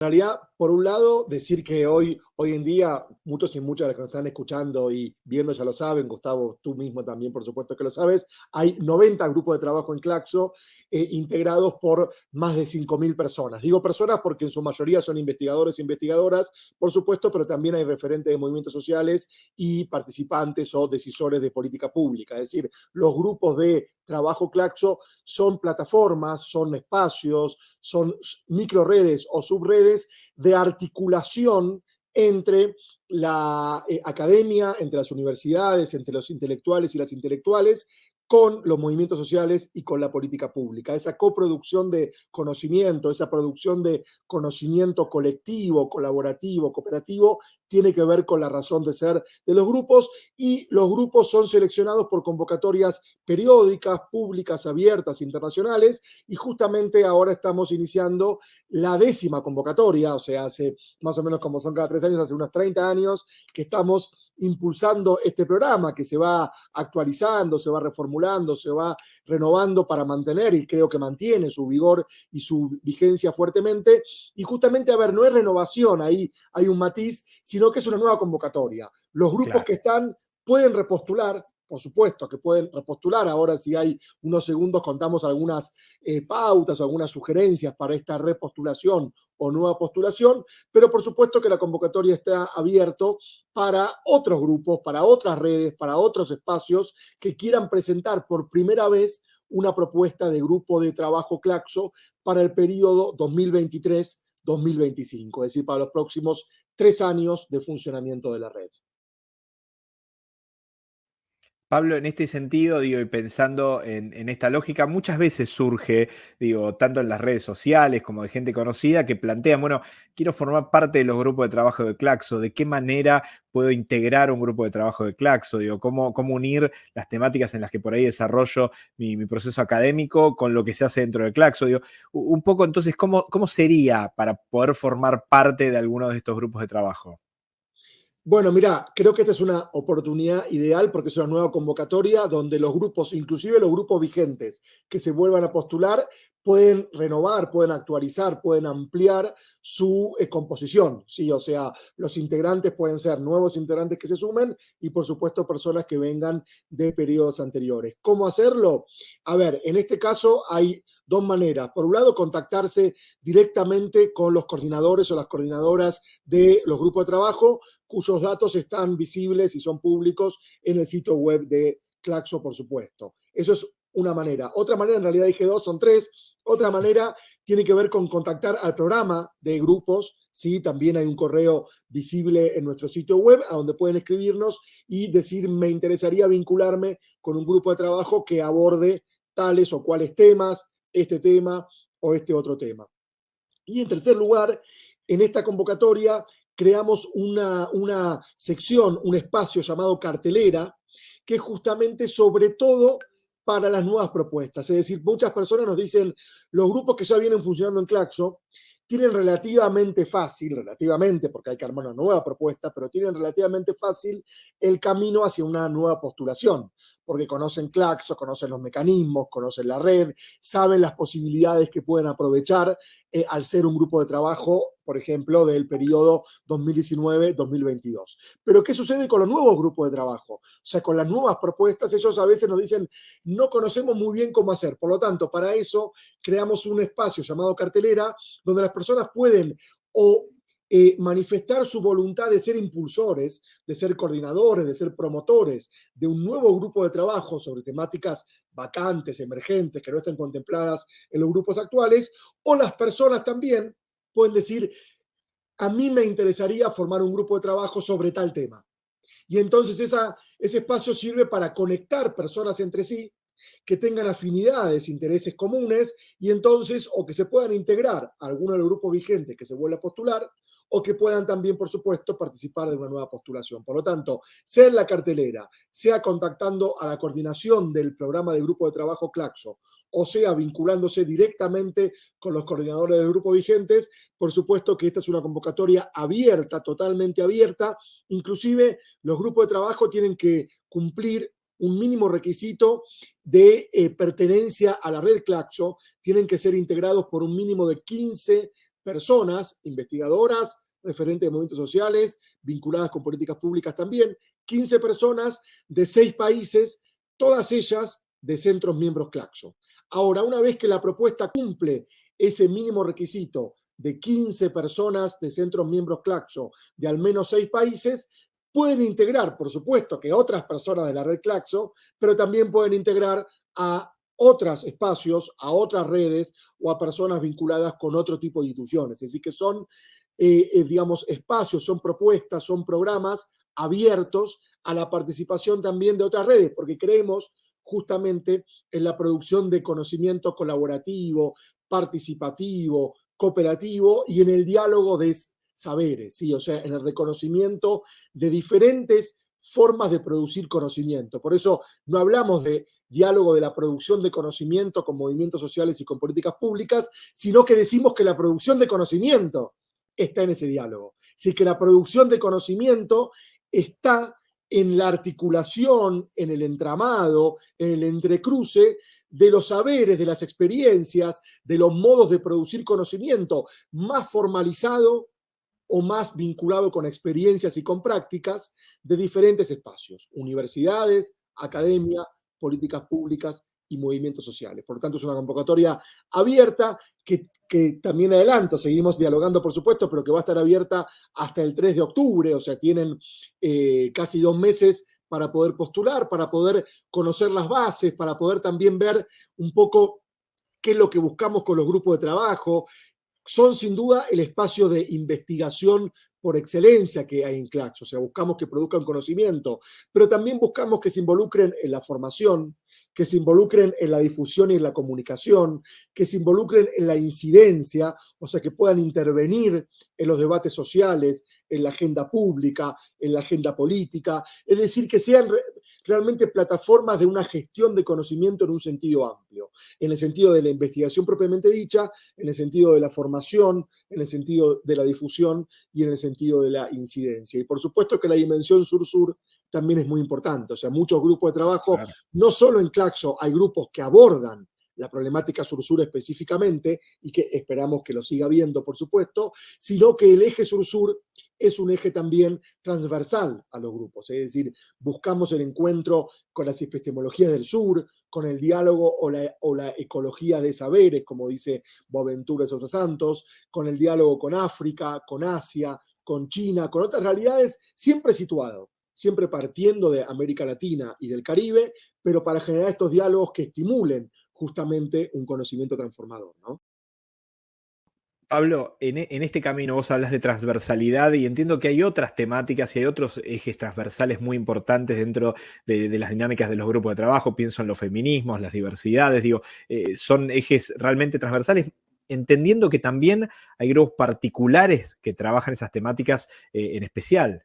Realidad, por un lado, decir que hoy, hoy en día, muchos y muchas de los que nos están escuchando y viendo ya lo saben, Gustavo, tú mismo también, por supuesto que lo sabes, hay 90 grupos de trabajo en Claxo eh, integrados por más de 5.000 personas. Digo personas porque en su mayoría son investigadores e investigadoras, por supuesto, pero también hay referentes de movimientos sociales y participantes o decisores de política pública. Es decir, los grupos de trabajo Claxo son plataformas, son espacios, son microredes o subredes de articulación entre la eh, academia, entre las universidades, entre los intelectuales y las intelectuales, con los movimientos sociales y con la política pública. Esa coproducción de conocimiento, esa producción de conocimiento colectivo, colaborativo, cooperativo, tiene que ver con la razón de ser de los grupos y los grupos son seleccionados por convocatorias periódicas, públicas, abiertas, internacionales y justamente ahora estamos iniciando la décima convocatoria, o sea, hace más o menos como son cada tres años, hace unos 30 años que estamos impulsando este programa que se va actualizando, se va reformulando, se va renovando para mantener y creo que mantiene su vigor y su vigencia fuertemente. Y justamente, a ver, no es renovación, ahí hay un matiz, sino sino que es una nueva convocatoria. Los grupos que están pueden repostular, por supuesto que pueden repostular. Ahora, si hay unos segundos, contamos algunas eh, pautas o algunas sugerencias para esta repostulación o nueva postulación, pero por supuesto que la convocatoria está abierto para otros grupos, para otras redes, para otros espacios que quieran presentar por primera vez una propuesta de grupo de trabajo Claxo para el periodo 2023-2025, es decir, para los próximos tres años de funcionamiento de la red. Pablo, en este sentido, digo, y pensando en, esta lógica, muchas veces surge, digo, tanto en las redes sociales como de gente conocida que plantean, bueno, quiero formar parte de los grupos de trabajo de Claxo, ¿de qué manera puedo integrar un grupo de trabajo de Claxo? Digo, ¿cómo, unir las temáticas en las que por ahí desarrollo mi, proceso académico con lo que se hace dentro de Claxo? Digo, un poco entonces, ¿cómo, ¿cómo sería para poder formar parte de alguno de estos grupos de trabajo? Bueno, mira, creo que esta es una oportunidad ideal porque es una nueva convocatoria donde los grupos, inclusive los grupos vigentes que se vuelvan a postular, pueden renovar, pueden actualizar, pueden ampliar su eh, composición, ¿sí? O sea, los integrantes pueden ser nuevos integrantes que se sumen y, por supuesto, personas que vengan de periodos anteriores. ¿Cómo hacerlo? A ver, en este caso hay dos maneras. Por un lado, contactarse directamente con los coordinadores o las coordinadoras de los grupos de trabajo, cuyos datos están visibles y son públicos en el sitio web de Claxo, por supuesto. Eso es una manera. Otra manera, en realidad dije dos, son tres. Otra manera tiene que ver con contactar al programa de grupos. Sí, también hay un correo visible en nuestro sitio web a donde pueden escribirnos y decir me interesaría vincularme con un grupo de trabajo que aborde tales o cuales temas, este tema o este otro tema. Y en tercer lugar, en esta convocatoria creamos una, una sección, un espacio llamado cartelera, que justamente sobre todo para las nuevas propuestas. Es decir, muchas personas nos dicen, los grupos que ya vienen funcionando en Claxo tienen relativamente fácil, relativamente, porque hay que armar una nueva propuesta, pero tienen relativamente fácil el camino hacia una nueva postulación porque conocen Claxo, conocen los mecanismos, conocen la red, saben las posibilidades que pueden aprovechar eh, al ser un grupo de trabajo, por ejemplo, del periodo 2019-2022. Pero ¿qué sucede con los nuevos grupos de trabajo? O sea, con las nuevas propuestas, ellos a veces nos dicen, no conocemos muy bien cómo hacer. Por lo tanto, para eso creamos un espacio llamado cartelera, donde las personas pueden o eh, manifestar su voluntad de ser impulsores, de ser coordinadores, de ser promotores de un nuevo grupo de trabajo sobre temáticas vacantes, emergentes, que no estén contempladas en los grupos actuales, o las personas también pueden decir, a mí me interesaría formar un grupo de trabajo sobre tal tema. Y entonces esa, ese espacio sirve para conectar personas entre sí que tengan afinidades, intereses comunes y entonces o que se puedan integrar a alguno de los grupos vigentes que se vuelva a postular o que puedan también, por supuesto, participar de una nueva postulación. Por lo tanto, sea en la cartelera, sea contactando a la coordinación del programa de grupo de trabajo Claxo, o sea vinculándose directamente con los coordinadores del grupo vigentes, por supuesto que esta es una convocatoria abierta, totalmente abierta. Inclusive los grupos de trabajo tienen que cumplir un mínimo requisito de eh, pertenencia a la red Claxo, tienen que ser integrados por un mínimo de 15 personas, investigadoras, referentes de movimientos sociales, vinculadas con políticas públicas también, 15 personas de seis países, todas ellas de centros miembros Claxo. Ahora, una vez que la propuesta cumple ese mínimo requisito de 15 personas de centros miembros Claxo de al menos seis países, pueden integrar, por supuesto, que otras personas de la red Claxo, pero también pueden integrar a otros espacios, a otras redes o a personas vinculadas con otro tipo de instituciones. Es decir, que son, eh, eh, digamos, espacios, son propuestas, son programas abiertos a la participación también de otras redes, porque creemos justamente en la producción de conocimiento colaborativo, participativo, cooperativo y en el diálogo de saberes, ¿sí? o sea, en el reconocimiento de diferentes formas de producir conocimiento. Por eso no hablamos de diálogo de la producción de conocimiento con movimientos sociales y con políticas públicas, sino que decimos que la producción de conocimiento está en ese diálogo. Sí, que la producción de conocimiento está en la articulación, en el entramado, en el entrecruce de los saberes, de las experiencias, de los modos de producir conocimiento más formalizado o más vinculado con experiencias y con prácticas de diferentes espacios, universidades, academia, políticas públicas y movimientos sociales. Por lo tanto, es una convocatoria abierta que, también adelanto, seguimos dialogando, por supuesto, pero que va a estar abierta hasta el 3 de octubre, o sea, tienen eh, casi dos meses para poder postular, para poder conocer las bases, para poder también ver un poco qué es lo que buscamos con los grupos de trabajo, son sin duda el espacio de investigación por excelencia que hay en Clax, o sea, buscamos que produzcan conocimiento, pero también buscamos que se involucren en la formación, que se involucren en la difusión y en la comunicación, que se involucren en la incidencia, o sea, que puedan intervenir en los debates sociales, en la agenda pública, en la agenda política, es decir, que sean realmente plataformas de una gestión de conocimiento en un sentido amplio, en el sentido de la investigación propiamente dicha, en el sentido de la formación, en el sentido de la difusión y en el sentido de la incidencia. Y por supuesto que la dimensión sur-sur también es muy importante, o sea, muchos grupos de trabajo, no solo en Claxo, hay grupos que abordan la problemática sur-sur específicamente y que esperamos que lo siga viendo, por supuesto, sino que el eje sur-sur es un eje también transversal a los grupos, es decir, buscamos el encuentro con las epistemologías del sur, con el diálogo o la, o la ecología de saberes, como dice Boaventura Sosa Santos, con el diálogo con África, con Asia, con China, con otras realidades, siempre situado siempre partiendo de América Latina y del Caribe, pero para generar estos diálogos que estimulen justamente un conocimiento transformador, ¿no? Pablo, en, este camino vos hablas de transversalidad y entiendo que hay otras temáticas y hay otros ejes transversales muy importantes dentro de, las dinámicas de los grupos de trabajo. Pienso en los feminismos, las diversidades, digo, eh, son ejes realmente transversales, entendiendo que también hay grupos particulares que trabajan esas temáticas eh, en especial.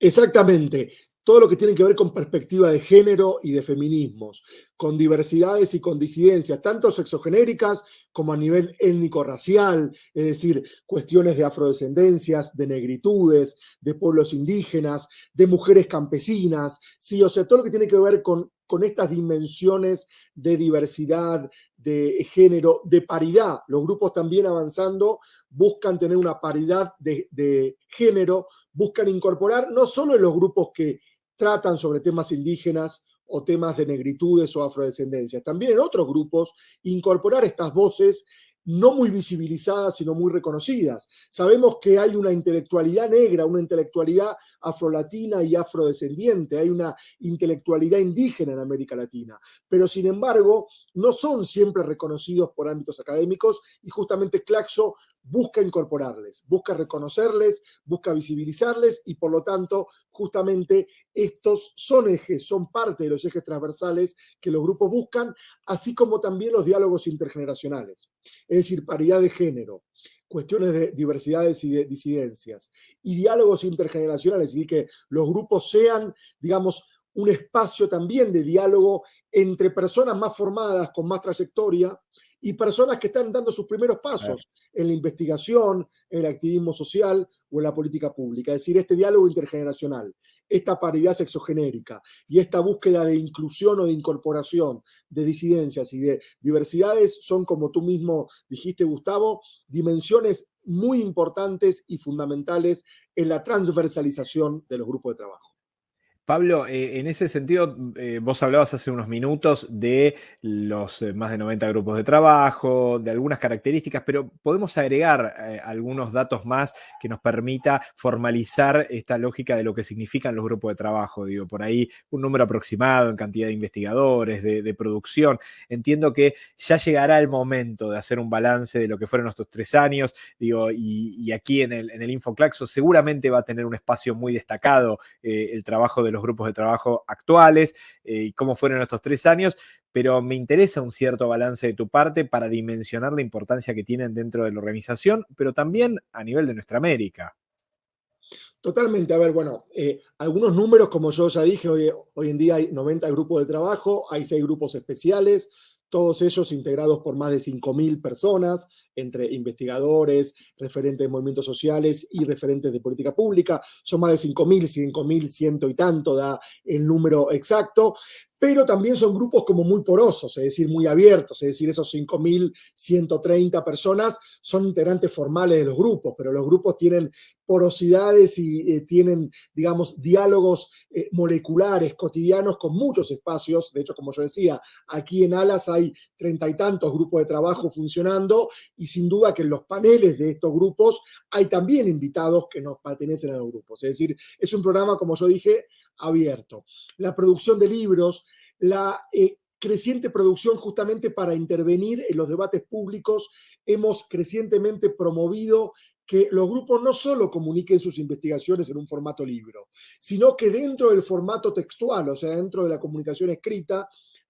Exactamente todo lo que tiene que ver con perspectiva de género y de feminismos, con diversidades y con disidencias, tanto sexogenéricas como a nivel étnico-racial, es decir, cuestiones de afrodescendencias, de negritudes, de pueblos indígenas, de mujeres campesinas, sí, o sea, todo lo que tiene que ver con, con estas dimensiones de diversidad, de género, de paridad. Los grupos también avanzando buscan tener una paridad de, de género, buscan incorporar no solo en los grupos que tratan sobre temas indígenas o temas de negritudes o afrodescendencias. También en otros grupos incorporar estas voces no muy visibilizadas, sino muy reconocidas. Sabemos que hay una intelectualidad negra, una intelectualidad afrolatina y afrodescendiente, hay una intelectualidad indígena en América Latina, pero sin embargo no son siempre reconocidos por ámbitos académicos y justamente Claxo busca incorporarles, busca reconocerles, busca visibilizarles y por lo tanto justamente estos son ejes, son parte de los ejes transversales que los grupos buscan, así como también los diálogos intergeneracionales, es decir, paridad de género, cuestiones de diversidades y de disidencias y diálogos intergeneracionales, y que los grupos sean, digamos, un espacio también de diálogo entre personas más formadas, con más trayectoria, y personas que están dando sus primeros pasos en la investigación, en el activismo social o en la política pública. Es decir, este diálogo intergeneracional, esta paridad sexogenérica y esta búsqueda de inclusión o de incorporación de disidencias y de diversidades son, como tú mismo dijiste, Gustavo, dimensiones muy importantes y fundamentales en la transversalización de los grupos de trabajo. Pablo, eh, en ese sentido, eh, vos hablabas hace unos minutos de los eh, más de 90 grupos de trabajo, de algunas características, pero podemos agregar algunos datos más que nos permita formalizar esta lógica de lo que significan los grupos de trabajo. Digo, por ahí un número aproximado en cantidad de investigadores, de, producción. Entiendo que ya llegará el momento de hacer un balance de lo que fueron estos tres años, digo, y, aquí en el, en el Infoclaxo seguramente va a tener un espacio muy destacado el trabajo de los grupos de trabajo actuales eh, y cómo fueron estos tres años, pero me interesa un cierto balance de tu parte para dimensionar la importancia que tienen dentro de la organización, pero también a nivel de nuestra América. Totalmente. A ver, bueno, eh, algunos números, como yo ya dije, hoy, hoy en día hay 90 grupos de trabajo, hay 6 grupos especiales, todos ellos integrados por más de 5.000 personas, entre investigadores, referentes de movimientos sociales y referentes de política pública. Son más de 5.000, 5.100 y tanto da el número exacto pero también son grupos como muy porosos, es decir, muy abiertos, es decir, esos 5.130 personas son integrantes formales de los grupos, pero los grupos tienen porosidades y eh, tienen, digamos, diálogos eh, moleculares cotidianos con muchos espacios. De hecho, como yo decía, aquí en Alas hay treinta y tantos grupos de trabajo funcionando y sin duda que en los paneles de estos grupos hay también invitados que nos pertenecen a los grupos. Es decir, es un programa, como yo dije, abierto. La producción de libros, la eh, creciente producción justamente para intervenir en los debates públicos, hemos crecientemente promovido que los grupos no solo comuniquen sus investigaciones en un formato libro, sino que dentro del formato textual, o sea, dentro de la comunicación escrita,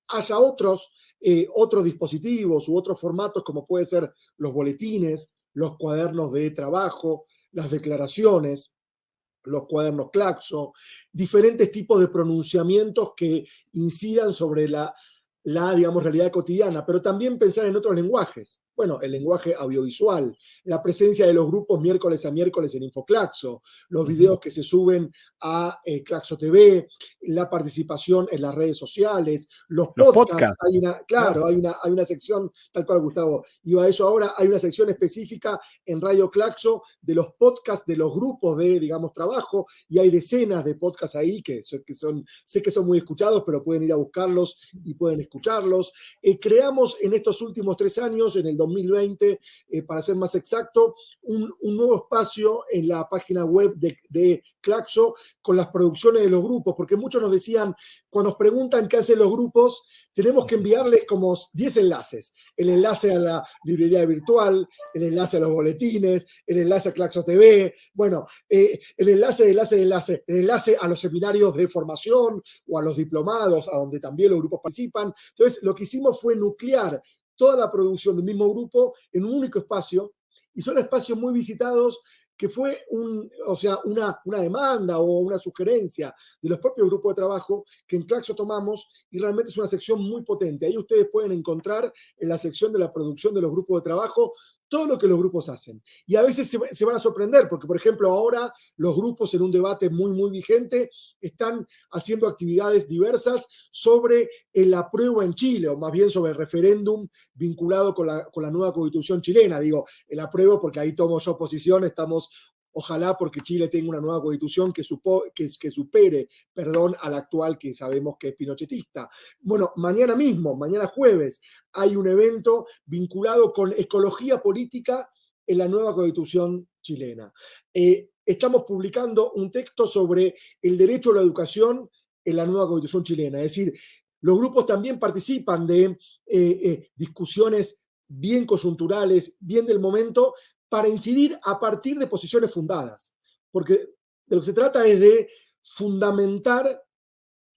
haya otros, eh, otros dispositivos u otros formatos como puede ser los boletines, los cuadernos de trabajo, las declaraciones, los cuadernos Claxo, diferentes tipos de pronunciamientos que incidan sobre la, la, digamos, realidad cotidiana, pero también pensar en otros lenguajes bueno, el lenguaje audiovisual, la presencia de los grupos miércoles a miércoles en Infoclaxo, los videos que se suben a eh, Claxo TV, la participación en las redes sociales, los, podcasts. Hay una, claro, hay una, hay una sección, tal cual Gustavo iba a eso ahora, hay una sección específica en Radio Claxo de los podcasts de los grupos de, digamos, trabajo, y hay decenas de podcasts ahí que, que son, sé que son muy escuchados, pero pueden ir a buscarlos y pueden escucharlos. Eh, creamos en estos últimos tres años, en el 2020, eh, para ser más exacto, un, nuevo espacio en la página web de, Claxo con las producciones de los grupos, porque muchos nos decían, cuando nos preguntan qué hacen los grupos, tenemos que enviarles como 10 enlaces. El enlace a la librería virtual, el enlace a los boletines, el enlace a Claxo TV, bueno, eh, el enlace, enlace, enlace, el enlace a los seminarios de formación o a los diplomados, a donde también los grupos participan. Entonces, lo que hicimos fue nuclear toda la producción del mismo grupo en un único espacio y son espacios muy visitados que fue un, o sea, una, una demanda o una sugerencia de los propios grupos de trabajo que en Claxo tomamos y realmente es una sección muy potente. Ahí ustedes pueden encontrar en la sección de la producción de los grupos de trabajo todo lo que los grupos hacen. Y a veces se, van a sorprender, porque por ejemplo ahora los grupos en un debate muy, muy vigente están haciendo actividades diversas sobre el apruebo en Chile, o más bien sobre el referéndum vinculado con la, con la nueva constitución chilena. Digo, el apruebo porque ahí tomo yo posición, estamos Ojalá porque Chile tenga una nueva constitución que, que, supere, perdón, a la actual que sabemos que es pinochetista. Bueno, mañana mismo, mañana jueves, hay un evento vinculado con ecología política en la nueva constitución chilena. Eh, estamos publicando un texto sobre el derecho a la educación en la nueva constitución chilena. Es decir, los grupos también participan de eh, eh, discusiones bien coyunturales, bien del momento, para incidir a partir de posiciones fundadas, porque de lo que se trata es de fundamentar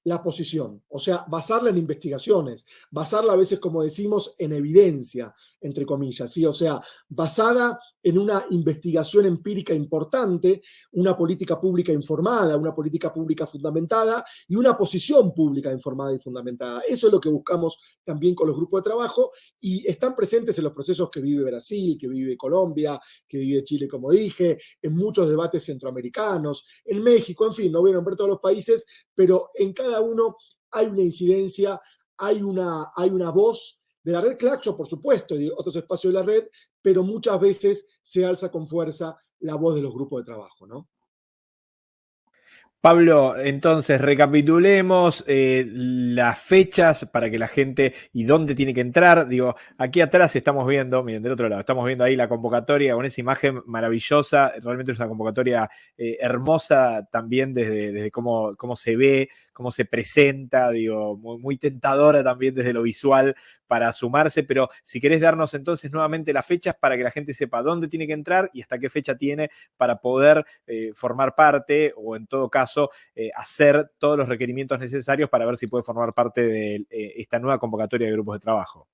la posición, o sea, basarla en investigaciones, basarla a veces, como decimos, en evidencia, entre comillas, ¿sí? O sea, basada en una investigación empírica importante, una política pública informada, una política pública fundamentada y una posición pública informada y fundamentada. Eso es lo que buscamos también con los grupos de trabajo y están presentes en los procesos que vive Brasil, que vive Colombia, que vive Chile, como dije, en muchos debates centroamericanos, en México, en fin, no voy a nombrar todos los países, pero en cada uno hay una incidencia, hay una, hay una voz de la red Claxo, por supuesto, y de otros espacios de la red, pero muchas veces se alza con fuerza la voz de los grupos de trabajo, ¿no? Pablo, entonces recapitulemos eh, las fechas para que la gente y dónde tiene que entrar. Digo, aquí atrás estamos viendo, miren, del otro lado, estamos viendo ahí la convocatoria con esa imagen maravillosa. Realmente es una convocatoria eh, hermosa también desde, desde cómo, cómo, se ve, cómo se presenta, digo, muy, muy tentadora también desde lo visual para sumarse, pero si querés darnos entonces nuevamente las fechas para que la gente sepa dónde tiene que entrar y hasta qué fecha tiene para poder eh, formar parte o en todo caso eh, hacer todos los requerimientos necesarios para ver si puede formar parte de eh, esta nueva convocatoria de grupos de trabajo.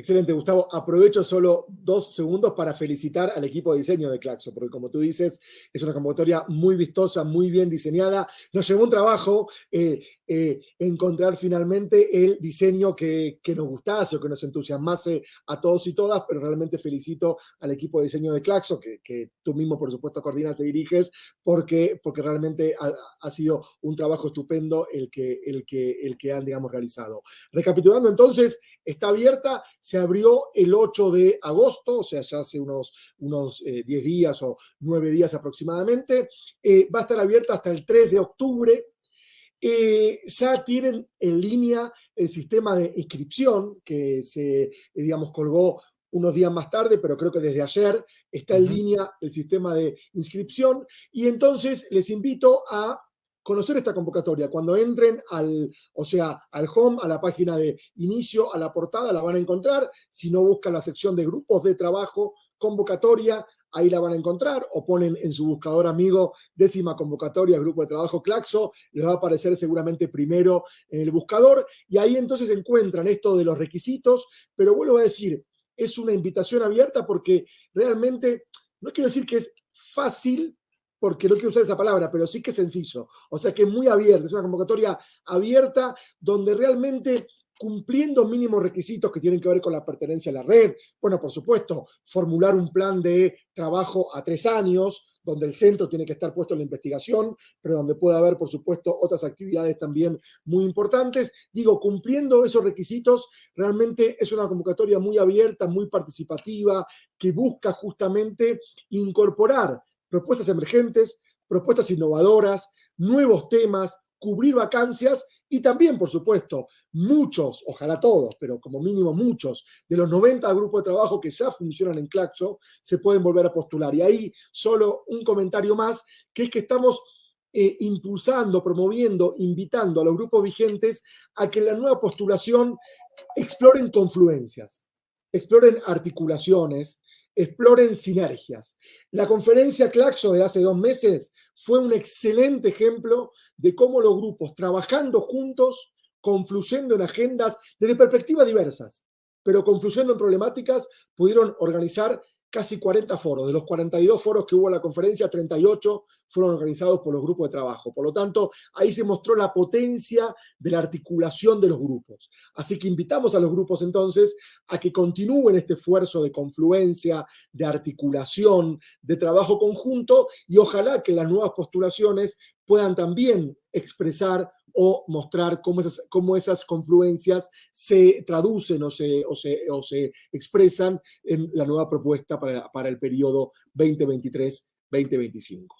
Excelente, Gustavo. Aprovecho solo dos segundos para felicitar al equipo de diseño de Claxo, porque como tú dices, es una convocatoria muy vistosa, muy bien diseñada. Nos llevó un trabajo eh, eh, encontrar finalmente el diseño que, nos gustase o que nos entusiasmase a todos y todas, pero realmente felicito al equipo de diseño de Claxo, que, tú mismo, por supuesto, coordinas y diriges, porque, porque realmente ha, sido un trabajo estupendo el que, el, que, el que han, digamos, realizado. Recapitulando entonces, está abierta se abrió el 8 de agosto, o sea, ya hace unos, unos 10 eh, días o 9 días aproximadamente. Eh, va a estar abierta hasta el 3 de octubre. Eh, ya tienen en línea el sistema de inscripción que se, digamos, colgó unos días más tarde, pero creo que desde ayer está en línea el sistema de inscripción. Y entonces les invito a conocer esta convocatoria. Cuando entren al, o sea, al home, a la página de inicio, a la portada, la van a encontrar. Si no buscan la sección de grupos de trabajo, convocatoria, ahí la van a encontrar, o ponen en su buscador amigo décima convocatoria, grupo de trabajo Claxo, les va a aparecer seguramente primero en el buscador, y ahí entonces encuentran esto de los requisitos, pero vuelvo a decir, es una invitación abierta porque realmente, no quiero decir que es fácil, porque no quiero usar esa palabra, pero sí que es sencillo. O sea que es muy abierta, es una convocatoria abierta donde realmente cumpliendo mínimos requisitos que tienen que ver con la pertenencia a la red, bueno, por supuesto, formular un plan de trabajo a tres años, donde el centro tiene que estar puesto en la investigación, pero donde puede haber, por supuesto, otras actividades también muy importantes. Digo, cumpliendo esos requisitos, realmente es una convocatoria muy abierta, muy participativa, que busca justamente incorporar propuestas emergentes, propuestas innovadoras, nuevos temas, cubrir vacancias y también, por supuesto, muchos, ojalá todos, pero como mínimo muchos, de los 90 grupos de trabajo que ya funcionan en Claxo, se pueden volver a postular. Y ahí solo un comentario más, que es que estamos eh, impulsando, promoviendo, invitando a los grupos vigentes a que en la nueva postulación exploren confluencias, exploren articulaciones, exploren sinergias. La conferencia Claxo de hace dos meses fue un excelente ejemplo de cómo los grupos trabajando juntos, confluyendo en agendas desde perspectivas diversas, pero confluyendo en problemáticas, pudieron organizar casi 40 foros. De los 42 foros que hubo en la conferencia, 38 fueron organizados por los grupos de trabajo. Por lo tanto, ahí se mostró la potencia de la articulación de los grupos. Así que invitamos a los grupos entonces a que continúen este esfuerzo de confluencia, de articulación, de trabajo conjunto y ojalá que las nuevas postulaciones puedan también expresar o mostrar cómo esas, cómo esas confluencias se traducen o se, o, se, o se expresan en la nueva propuesta para, para el periodo 2023-2025.